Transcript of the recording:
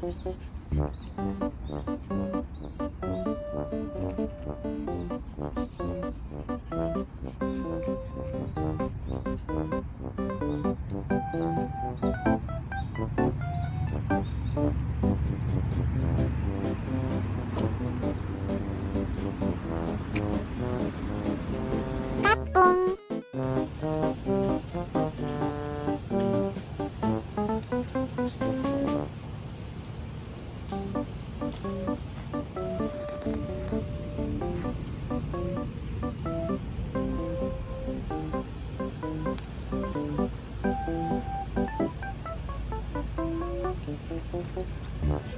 Thank you. Nice.